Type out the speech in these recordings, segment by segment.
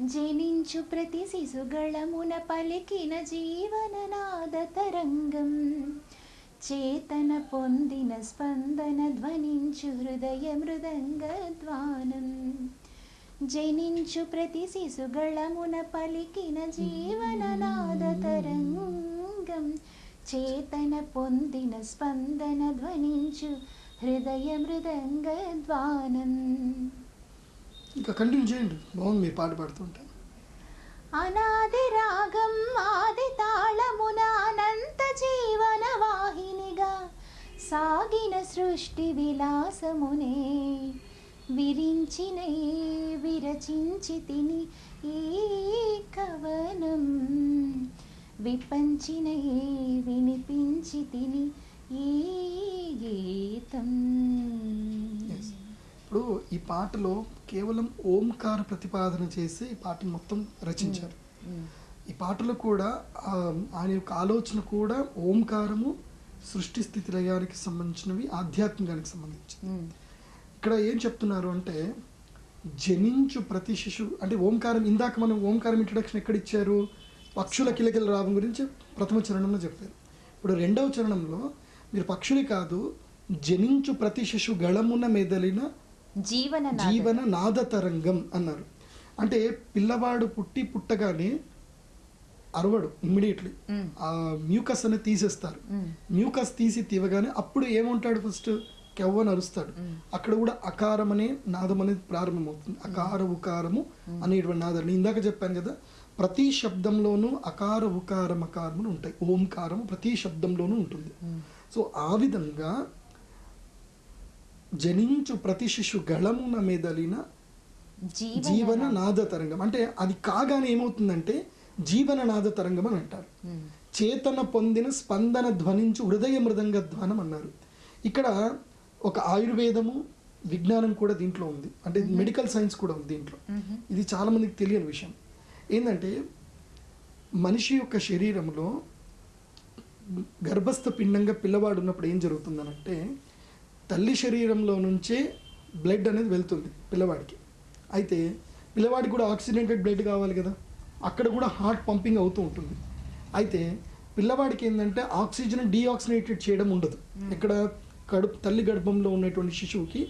జనించు ప్రతి శిశుగళమున పలికిన జీవననాద తరంగం. చేతన పొందిన స్పందన ధ్వనించు హృదయ మృదంగ ధ్వానం. జనించు ప్రతి శిశుగళమున పలికిన జీవననాద తరంగం. చేతన పొందిన స్పందన ధ్వనించు హృదయ మృదంగ ధ్వానం. ఇంకా కంటిన్యూ చేయండి. బాగుంది మీరు పాట పాడుతుంటే. అనాది రాగం ఆది తాళమున అనంత జీవన వాహినిగా సాగిన సృష్టి విలాసమునే. విరించిన విరచించి తిని ఈ కవనం. విపంచిన వినిపించి తిని ఈ ఇప్పుడు ఈ పాటలో కేవలం ఓంకార ప్రతిపాదన చేసి ఈ పాటను మొత్తం రచించారు. ఈ పాటలో కూడా ఆయన యొక్క ఆలోచన కూడా ఓంకారము సృష్టి స్థితి లయానికి సంబంధించినవి ఆధ్యాత్మికానికి సంబంధించింది. ఇక్కడ ఏం చెప్తున్నారు అంటే జనించు ప్రతి శిశువు అంటే ఓంకారం ఇందాక మనం ఓంకారం ఇంట్రడక్షన్ ఎక్కడ ఇచ్చారు పక్షుల కిలకిల రావం గురించి ప్రథమ చరణంలో చెప్పారు. ఇప్పుడు రెండవ చరణంలో మీరు పక్షులు కాదు జనించు ప్రతి శిశు గళమున మెదలిన జీవన. జీవన నాద తరంగం అన్నారు. అంటే పిల్లవాడు పుట్టి పుట్టగానే అరవడు ఇమ్మీడియట్లీ మ్మ్. ఆ మ్యూకస్ అనేది తీసేస్తారు. మ్యూకస్ తీసి తీవగానే అప్పుడు ఏమంటాడు ఫస్ట్ కెవ్వని అరుస్తాడు. అక్కడ కూడా అకారం అనే నాదం అనేది ప్రారంభమవుతుంది. అకార ఉకారము అనేటువంటి నాదాలు నేను ఇందాక చెప్పాను కదా ప్రతి శబ్దంలోనూ అకార ఉకారం అకారములు ఉంటాయి. ఓంకారం ప్రతి శబ్దంలోనూ ఉంటుంది. సో ఆ విధంగా జనించు ప్రతి శిశు గళమున మెదలిన జీవన నాద తరంగం. అంటే అది కాగానే ఏమవుతుందంటే జీవన నాద తరంగం అని అంటారు. చేతన పొందిన స్పందన ధ్వనించు హృదయ మృదంగ ధ్వానం అన్నారు. ఇక్కడ ఒక ఆయుర్వేదము విజ్ఞానం కూడా దీంట్లో ఉంది. అంటే మెడికల్ సైన్స్ కూడా ఉంది దీంట్లో. ఇది చాలా మందికి తెలియని విషయం. ఏంటంటే మనిషి యొక్క శరీరంలో గర్భస్థ పిండంగా పిల్లవాడు ఉన్నప్పుడు ఏం జరుగుతుందనంటే తల్లి శరీరంలో నుంచే బ్లడ్ అనేది వెళ్తుంది పిల్లవాడికి. అయితే పిల్లవాడికి కూడా ఆక్సిడెంటెడ్ బ్లడ్ కావాలి కదా. అక్కడ కూడా హార్ట్ పంపింగ్ అవుతూ ఉంటుంది. అయితే పిల్లవాడికి ఏంటంటే ఆక్సిజన్ డీఆక్సినేటెడ్ చేయడం ఉండదు. ఇక్కడ కడుపు తల్లి గర్భంలో ఉన్నటువంటి శిశువుకి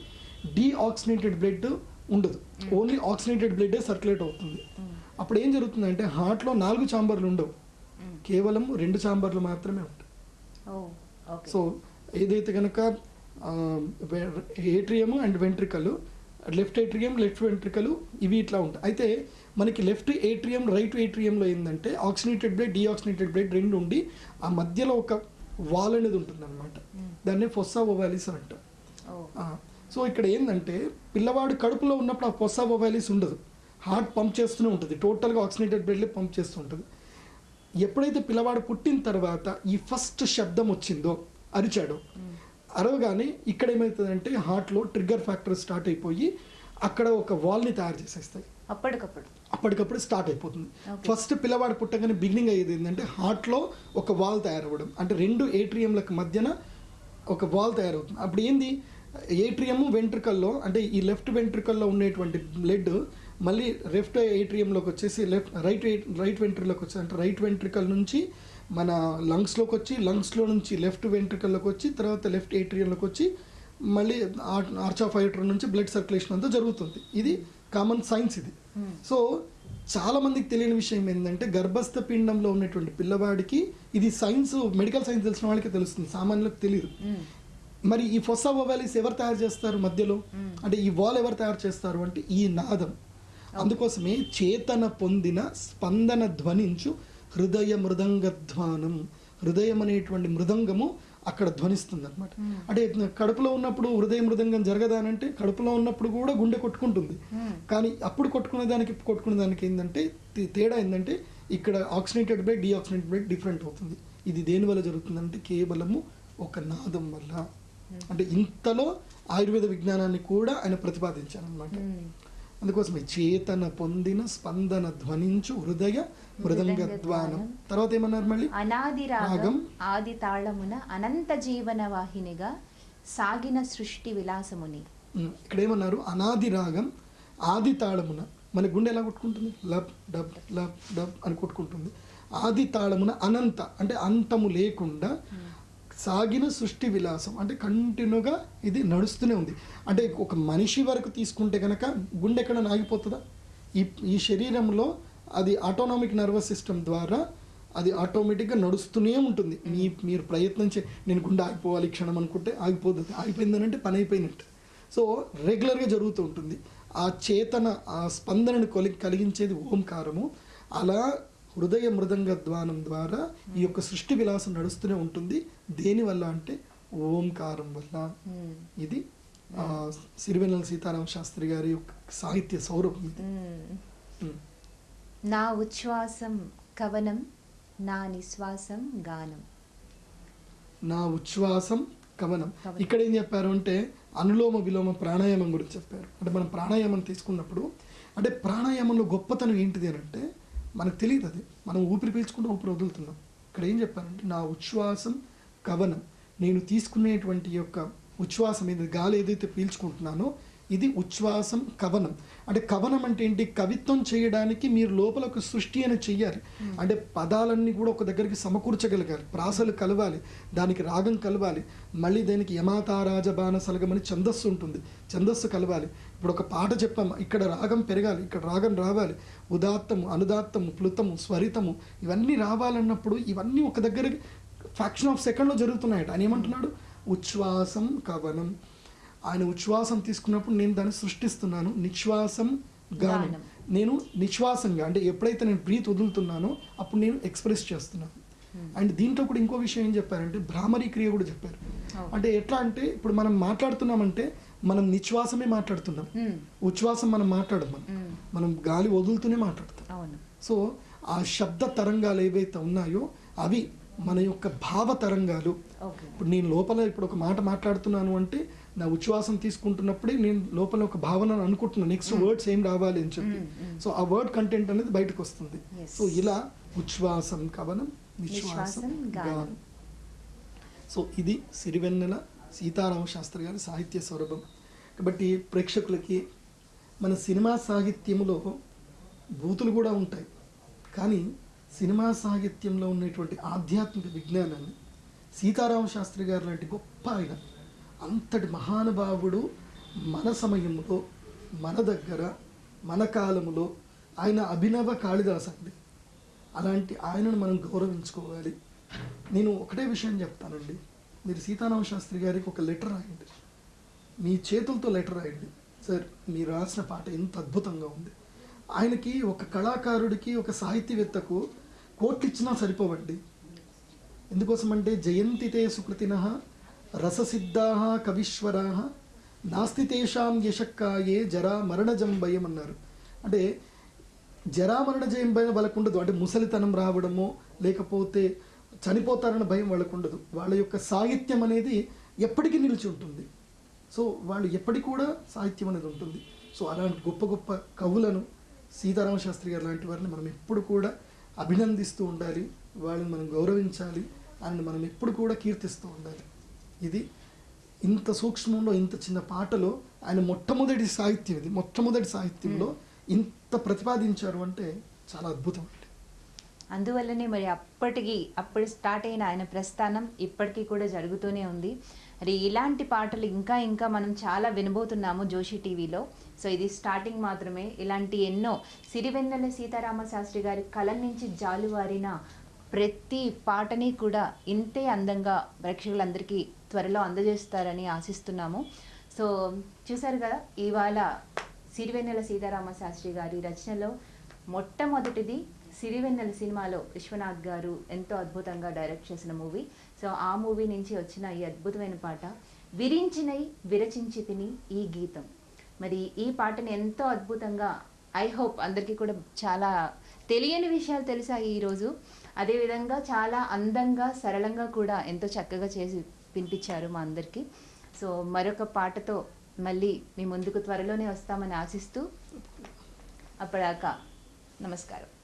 డీఆక్సినేటెడ్ బ్లడ్ ఉండదు. ఓన్లీ ఆక్సినేటెడ్ బ్లడ్ సర్క్యులేట్ అవుతుంది. అప్పుడు ఏం జరుగుతుందంటే హార్ట్లో నాలుగు చాంబర్లు ఉండవు. కేవలం రెండు చాంబర్లు మాత్రమే ఉంటాయి. సో ఏదైతే కనుక atrium and ventricle left atrium left ventricle ఇవి ఇట్లా ఉంటాయి. అయితే మనకి లెఫ్ట్ ఏట్రియం రైట్ ఏట్రియంలో ఏంటంటే ఆక్సినేటెడ్ బ్లడ్ డీఆక్సినేటెడ్ బ్లడ్ రెండు ఉండి ఆ మధ్యలో ఒక వాల్ అనేది ఉంటుంది అనమాట దాన్ని ఫొస్సా ఓవాలిస్ అని అంటాం సో ఇక్కడ ఏంటంటే పిల్లవాడు కడుపులో ఉన్నప్పుడు ఆ పొస్సా ఓవాలిస్ ఉండదు. హార్ట్ పంప్ చేస్తూనే ఉంటుంది. టోటల్గా ఆక్సినేటెడ్ బ్లడ్లే పంప్ చేస్తూ ఉంటుంది. ఎప్పుడైతే పిల్లవాడు పుట్టిన తర్వాత ఈ ఫస్ట్ శబ్దం వచ్చిందో అరిచాడో అరవగానే ఇక్కడ ఏమవుతుందంటే హార్ట్లో ట్రిగ్గర్ ఫ్యాక్టర్ స్టార్ట్ అయిపోయి అక్కడ ఒక వాల్ని తయారు చేసేస్తాయి. అప్పటికప్పుడు. అప్పటికప్పుడు స్టార్ట్ అయిపోతుంది. ఫస్ట్ పిల్లవాడు పుట్టగానే బిగినింగ్ అయ్యేది ఏంటంటే హార్ట్లో ఒక వాల్ తయారవ్వడం. అంటే రెండు ఏట్రియంలకు మధ్యన ఒక వాల్ తయారవుతుంది. అప్పుడు ఏంది? ఏట్రియము వెంట్రికల్లో అంటే ఈ లెఫ్ట్ వెంట్రికల్లో ఉండేటువంటి బ్లడ్ మళ్ళీ లెఫ్ట్ ఏట్రియంలోకి వచ్చేసి లెఫ్ట్ రైట్ రైట్ వెంట్రికల్లోకి వచ్చి అంటే రైట్ వెంట్రికల్ నుంచి మన లంగ్స్లోకి వచ్చి లంగ్స్లో నుంచి లెఫ్ట్ వెంట్రికల్లోకి వచ్చి తర్వాత లెఫ్ట్ ఏట్రియంలోకి వచ్చి మళ్ళీ ఆర్చ్ ఆఫ్ ఐటర్ నుంచి బ్లడ్ సర్క్యులేషన్ అంతా జరుగుతుంది. ఇది కామన్ సైన్స్ ఇది. సో చాలా మందికి తెలియని విషయం ఏంటంటే గర్భస్థ పిండంలో ఉన్నటువంటి పిల్లవాడికి ఇది సైన్స్ మెడికల్ సైన్స్ తెలిసిన వాళ్ళకి తెలుస్తుంది. సామాన్యులకు తెలియదు. మ్మ్. మరి ఈ ఫొస్సా ఓవాలిస్ ఎవరు తయారు చేస్తారు మధ్యలో? అంటే ఈ వాల్ ఎవరు తయారు చేస్తారు అంటే ఈ నాదం. అందుకోసమే చేతన పొందిన స్పందన ధ్వనించు హృదయ మృదంగ ధ్వానం హృదయం అనేటువంటి మృదంగము అక్కడ ధ్వనిస్తుంది అనమాట అంటే కడుపులో ఉన్నప్పుడు హృదయ మృదంగం జరగదానంటే కడుపులో ఉన్నప్పుడు కూడా గుండె కొట్టుకుంటుంది. కానీ అప్పుడు కొట్టుకునే దానికి కొట్టుకునే దానికి ఏంటంటే తేడా ఏంటంటే ఇక్కడ oxygenated blood deoxygenated blood different అవుతుంది. ఇది దేని వల్ల జరుగుతుందంటే కేవలము ఒక నాదం వల్ల. అంటే ఇంతలో ఆయుర్వేద విజ్ఞానాన్ని కూడా ఆయన ప్రతిపాదించారు అనమాట. అందుకోసమే చేతన పొందిన స్పందన ధ్వనించు హృదయ మృదంగ ద్వానం తర్వాత ఏమన్నారు మళ్ళీ? అనాది రాగం. ఆది తాళమున అనంత జీవన వాహినిగా సాగిన సృష్టి విలాసముని. ఇక్కడ ఏమన్నారు? అనాది రాగం ఆది తాళమున మన గుండె ఎలా కొట్టుకుంటుంది? లబ్ డబ్ లబ్ డబ్ అని కొట్టుకుంటుంది. ఆది తాళమున అనంత అంటే అంతము లేకుండా సాగిన సృష్టి విలాసం. అంటే కంటిన్యూగా ఇది నడుస్తూనే ఉంది. అంటే ఒక మనిషి వరకు తీసుకుంటే కనుక గుండె ఎక్కడ ఆగిపోతుందా ఈ ఈ శరీరంలో అది ఆటోనామిక్ నర్వస్ సిస్టమ్ ద్వారా అది ఆటోమేటిక్గా నడుస్తూనే ఉంటుంది. మీ మీరు ప్రయత్నం చే నేను గుండె ఆగిపోవాలి క్షణం అనుకుంటే ఆగిపోతుంది ఆగిపోయిందని అంటే పని అయిపోయినట్టు. సో రెగ్యులర్గా జరుగుతూ ఉంటుంది. ఆ చేతన ఆ స్పందనను కొలి కలిగించేది ఓంకారము. అలా హృదయ మృదంగ ద్వానం ద్వారా ఈ యొక్క సృష్టి విలాసం నడుస్తూనే ఉంటుంది. దేనివల్ల అంటే ఓంకారం వల్ల. ఇది సిరివెన్నెల సీతారామ శాస్త్రి గారి యొక్క సాహిత్య సౌరభం ఇది. నా ఉచ్ఛ్వాసం కవనం నా నిశ్వాసం గానం. నా ఉచ్ఛ్వాసం కవనం. కవనం. ఇక్కడ ఏం చెప్పారు అంటే అనులోమ విలోమ ప్రాణాయామం గురించి చెప్పారు. అంటే మనం ప్రాణాయామం తీసుకున్నప్పుడు అంటే ప్రాణాయామంలో గొప్పతనం ఏంటిది అని అంటే మనకు తెలియదు అది. మనం ఊపిరి పీల్చుకుంటూ ఊపిరి వదులుతున్నాం. ఇక్కడ ఏం చెప్పానంటే నా ఉచ్ఛ్వాసం కవనం. నేను తీసుకునేటువంటి యొక్క ఉచ్ఛ్వాసం ఏది గాలి ఏదైతే పీల్చుకుంటున్నానో ఇది ఉచ్ఛ్వాసం కవనం. అంటే కవనం అంటే ఏంటి? కవిత్వం చేయడానికి మీరు లోపల ఒక సృష్టి అని చెయ్యాలి. అంటే పదాలన్నీ కూడా ఒక దగ్గరికి సమకూర్చగలగాలి. ప్రాసలు కలవాలి. దానికి రాగం కలవాలి. మళ్ళీ దానికి యమాతారాజ బాణ సలగమని ఛందస్సు ఉంటుంది. ఛందస్సు కలవాలి. ఇప్పుడు ఒక పాట చెప్పాము ఇక్కడ రాగం పెరగాలి. ఇక్కడ రాగం రావాలి. ఉదాత్తము అనుదాత్తము ప్లుతము స్వరితము ఇవన్నీ రావాలన్నప్పుడు ఇవన్నీ ఒక దగ్గర ఫ్యాక్షన్ ఆఫ్ సెకండ్లో జరుగుతున్నాయట. ఆయన ఏమంటున్నాడు? ఉచ్ఛ్వాసం కవనం. ఆయన ఉచ్ఛ్వాసం తీసుకున్నప్పుడు నేను దాన్ని సృష్టిస్తున్నాను. నిశ్వాసం గానం. నేను నిశ్వాసంగా అంటే ఎప్పుడైతే నేను బ్రీత్ వదులుతున్నానో అప్పుడు నేను ఎక్స్ప్రెస్ చేస్తున్నాను. అండ్ దీంట్లో కూడా ఇంకో విషయం ఏం చెప్పారంటే భ్రామరీ క్రియ కూడా చెప్పారు. అంటే ఎట్లా అంటే ఇప్పుడు మనం మాట్లాడుతున్నామంటే మనం నిశ్వాసమే మాట్లాడుతున్నాం. మ్మ్. ఉచ్ఛ్వాసం మనం మాట్లాడం మనం. మ్మ్. మనం గాలి వదులుతూనే మాట్లాడతాం సో ఆ శబ్ద తరంగాలు ఏవైతే ఉన్నాయో అవి మన యొక్క భావ తరంగాలు. ఇప్పుడు నేను లోపల ఇప్పుడు ఒక మాట మాట్లాడుతున్నాను అంటే నా ఉచ్ఛ్వాసం తీసుకుంటున్నప్పుడే నేను లోపల ఒక భావన అనుకుంటున్నాను నెక్స్ట్ వర్డ్స్ ఏం రావాలి అని చెప్పి. Mm, mm. సో ఆ వర్డ్ కంటెంట్ అనేది బయటకు వస్తుంది. సో ఇలా ఉచ్ఛ్వాసం కవనం నిశ్వాసం నిశ్వాసం గానం. గానం. సో ఇది సిరివెన్నెల సీతారామ శాస్త్రి గారి సాహిత్య సౌరభం కాబట్టి ప్రేక్షకులకి మన సినిమా సాహిత్యములో బూతులు కూడా ఉంటాయి. కానీ సినిమా సాహిత్యంలో ఉన్నటువంటి ఆధ్యాత్మిక విజ్ఞానాన్ని సీతారామ శాస్త్రి గారు లాంటి గొప్ప ఆయన అంతటి మహానుభావుడు మన సమయంలో మన దగ్గర మన కాలములో ఆయన అభినవ కాళిదాస్ అండి. అలాంటి ఆయనను మనం గౌరవించుకోవాలి. నేను ఒకటే విషయం చెప్తానండి. మీరు సీతారామ శాస్త్రి గారికి ఒక లెటర్ రాయండి. మీ చేతులతో లెటర్ రాయండి. సార్ మీరు రాసిన పాట ఎంత అద్భుతంగా ఉంది. ఆయనకి ఒక కళాకారుడికి ఒక సాహిత్యవేత్తకు కోట్లు ఇచ్చినా సరిపోవండి. ఎందుకోసం అంటే జయంతితే సుకృతిన రససిద్ధాహ కవీశ్వరాహ నాస్తి తేషాం యశక్కాయే జరా మరణజం భయం అన్నారు. అంటే జరామరణ జయం భయం వాళ్ళకు ఉండదు అంటే ముసలితనం రావడము లేకపోతే చనిపోతారన్న భయం వాళ్ళకు ఉండదు వాళ్ళ యొక్క సాహిత్యం అనేది ఎప్పటికీ నిలిచి ఉంటుంది. సో వాళ్ళు ఎప్పటికి కూడా సాహిత్యం అనేది ఉంటుంది. సో అలాంటి గొప్ప గొప్ప కవులను సీతారామ శాస్త్రి గారు లాంటి వారిని మనం ఎప్పుడు కూడా అభినందిస్తూ ఉండాలి. వాళ్ళని మనం గౌరవించాలి. అని మనం ఎప్పుడు కూడా కీర్తిస్తూ ఉండాలి. ఇది ఇంత సూక్ష్మంలో ఇంత చిన్న పాటలో ఆయన మొట్టమొదటి సాహిత్యం ఇది. మొట్టమొదటి సాహిత్యంలో ఇంత ప్రతిపాదించారు అంటే చాలా అద్భుతం అండి. అందువల్లనే మరి అప్పటికి అప్పుడు స్టార్ట్ అయిన ఆయన ప్రస్థానం ఇప్పటికీ కూడా జరుగుతూనే ఉంది. మరి ఇలాంటి పాటలు ఇంకా ఇంకా మనం చాలా వినబోతున్నాము జోషి టీవీలో. సో ఇది స్టార్టింగ్ మాత్రమే. ఇలాంటి ఎన్నో సిరివెన్నెల సీతారామ శాస్త్రి గారి కలం నుంచి జాలువారిన ప్రతి పాటని కూడా ఇంతే అందంగా ప్రేక్షకులందరికీ త్వరలో అందజేస్తారని ఆశిస్తున్నాము. సో చూసారు కదా ఇవాళ సిరివెన్నెల సీతారామ శాస్త్రి గారి రచనలో మొట్టమొదటిది సిరివెన్నెల సినిమాలో విశ్వనాథ్ గారు ఎంతో అద్భుతంగా డైరెక్ట్ చేసిన మూవీ. సో ఆ మూవీ నుంచి వచ్చిన ఈ అద్భుతమైన పాట విరించినై విరచించి తిని ఈ గీతం. మరి ఈ పాటని ఎంతో అద్భుతంగా ఐ హోప్ అందరికీ కూడా చాలా తెలియని విషయాలు తెలిసాయి ఈరోజు. అదేవిధంగా చాలా అందంగా సరళంగా కూడా ఎంతో చక్కగా చేసి వినిపించారు మా అందరికీ. సో మరొక పాటతో మళ్ళీ మీ ముందుకు త్వరలోనే వస్తామని ఆశిస్తూ అప్పటిదాకా నమస్కారం.